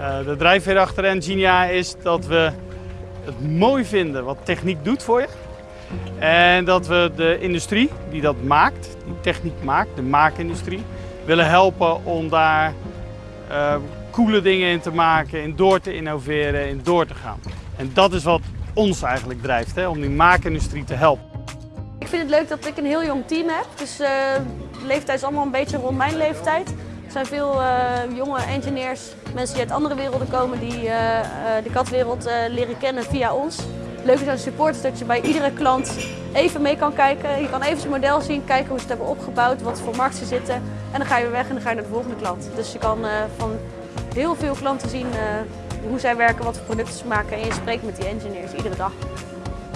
Uh, de drijfveer achter Engenia is dat we het mooi vinden wat techniek doet voor je. En dat we de industrie die dat maakt, die techniek maakt, de maakindustrie, willen helpen om daar uh, coole dingen in te maken, in door te innoveren, in door te gaan. En dat is wat ons eigenlijk drijft, hè, om die maakindustrie te helpen. Ik vind het leuk dat ik een heel jong team heb. Dus uh, de leeftijd is allemaal een beetje rond mijn leeftijd. Er zijn veel uh, jonge engineers, mensen die uit andere werelden komen, die uh, de katwereld leren kennen via ons. Leuk is aan support dat je bij iedere klant even mee kan kijken. Je kan even zijn model zien, kijken hoe ze het hebben opgebouwd, wat voor markt ze zitten. En dan ga je weer weg en dan ga je naar de volgende klant. Dus je kan van heel veel klanten zien hoe zij werken, wat voor producten ze maken en je spreekt met die engineers iedere dag.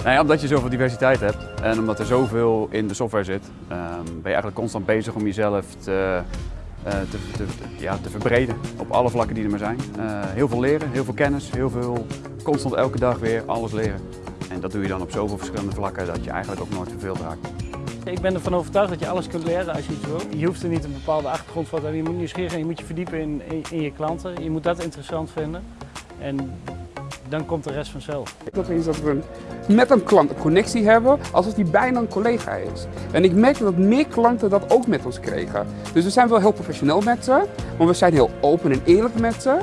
Nou omdat je zoveel diversiteit hebt en omdat er zoveel in de software zit, um, ben je eigenlijk constant bezig om jezelf te, te, te, ja, te verbreden op alle vlakken die er maar zijn. Uh, heel veel leren, heel veel kennis, heel veel constant elke dag weer alles leren. En dat doe je dan op zoveel verschillende vlakken dat je eigenlijk ook nooit verveeld raakt. Ik ben ervan overtuigd dat je alles kunt leren als je iets wil. Je hoeft er niet een bepaalde achtergrond voor te hebben. Je moet nieuwsgierig zijn, je moet je verdiepen in, in, in je klanten. Je moet dat interessant vinden. En dan komt de rest vanzelf. Dat is dat we met een klant een connectie hebben alsof die bijna een collega is. En ik merk dat meer klanten dat ook met ons kregen. Dus we zijn wel heel professioneel met ze, maar we zijn heel open en eerlijk met ze.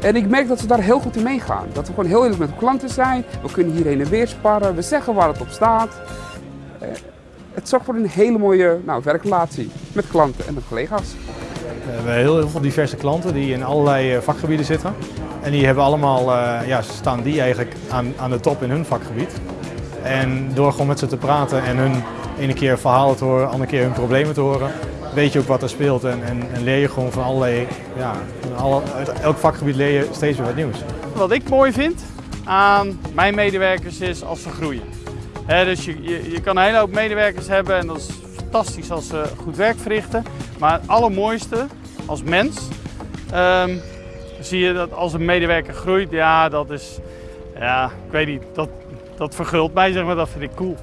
En ik merk dat ze daar heel goed in meegaan. Dat we gewoon heel eerlijk met de klanten zijn. We kunnen hier heen en weer sparren. We zeggen waar het op staat. Eh, het zorgt voor een hele mooie nou, werkrelatie met klanten en met collega's. We hebben heel, veel diverse klanten die in allerlei eh, vakgebieden zitten. En die hebben allemaal, uh, ja, staan die eigenlijk aan, aan de top in hun vakgebied. En door gewoon met ze te praten en hun ene keer verhalen te horen, andere keer hun problemen te horen, weet je ook wat er speelt en, en, leer je gewoon van allerlei, ja, alle, uit elk vakgebied leer je steeds weer wat nieuws. Wat ik mooi vind aan mijn medewerkers is als ze groeien. Dus je, je, je kan een hele hoop medewerkers hebben en dat is fantastisch als ze goed werk verrichten. Maar het allermooiste als mens um, zie je dat als een medewerker groeit, ja, dat is, ja, ik weet niet, dat, dat vergult mij, zeg maar, dat vind ik cool.